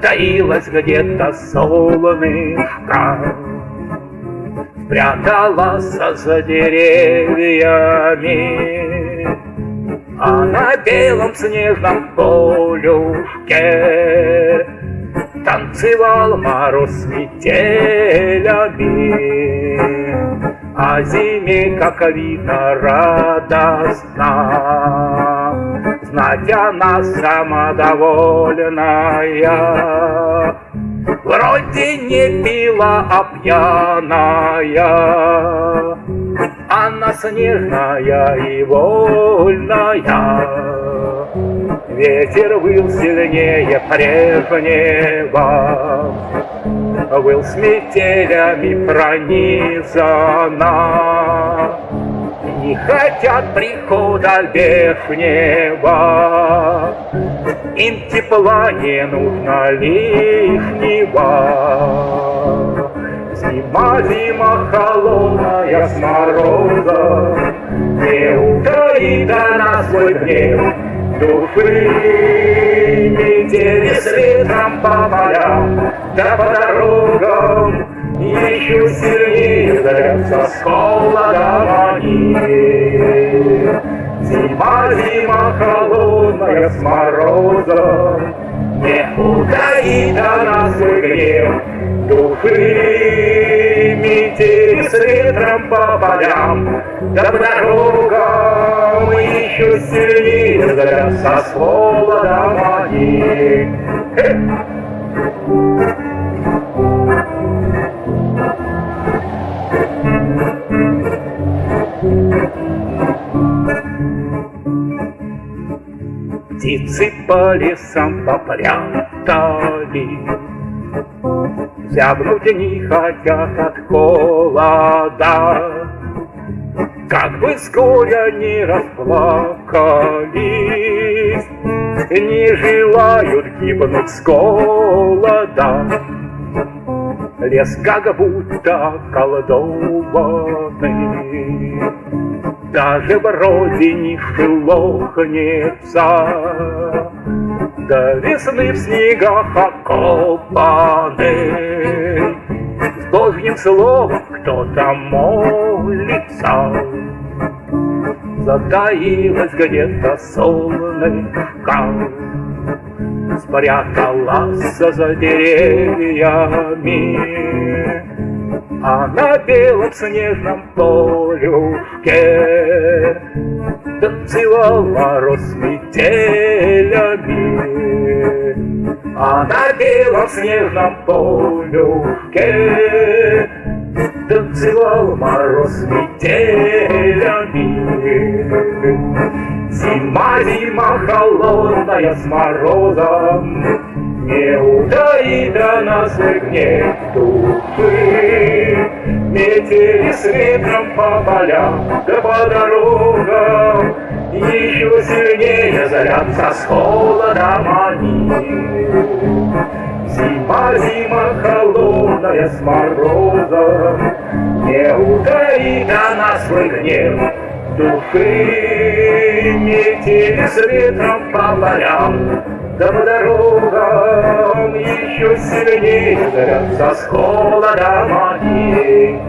Затаилась где-то солнышко, Пряталась за деревьями, А на белом снежном полюшке Танцевал мороз с метелями, А зиме, как видно, радостно знать она самодовольная. Вроде не пила, а пьяная, Она снежная и вольная. Ветер выл сильнее прежнего, Выл с метелями пронизана не хотят прихода лишнего. Им тепла не нужно лишнего. Зима, зима холодная с мороза Не утаит она свой гнев души. Метели с ветром по полям, да по дорогам еще сильнее зовется с холодом они. Зима, зима холодная с морозом, Не утаит она свой гнев души. Метель с ветром по полям, да по дорогам Еще сильнее зовется с холодом они. Птицы по лесам попрятали, Зябнуть не хотят от холода. Как бы с горя не расплакались, Не желают гибнуть с голода. Лес как будто колдованный, Даже вроде не шелохнется, До весны в снегах окопанный. С Божьим словом кто-то молится, Затаилась где-то солнышко, спряталась за деревьями, А на белом снежном полюшке Танцевал мороз с метелями, А на белом снежном полюшке Танцевал мороз с Зима, холодная с морозом, Не утаит она свой гнев души. Метели с ветром по полям, да по дорогам, Еще сильнее зарятся с холодом они. Зима, зима холодная с морозом, Не утаит она свой гнев Духи метели с ветром по полям, Да по дорогам еще сильнее горятся с холодом они.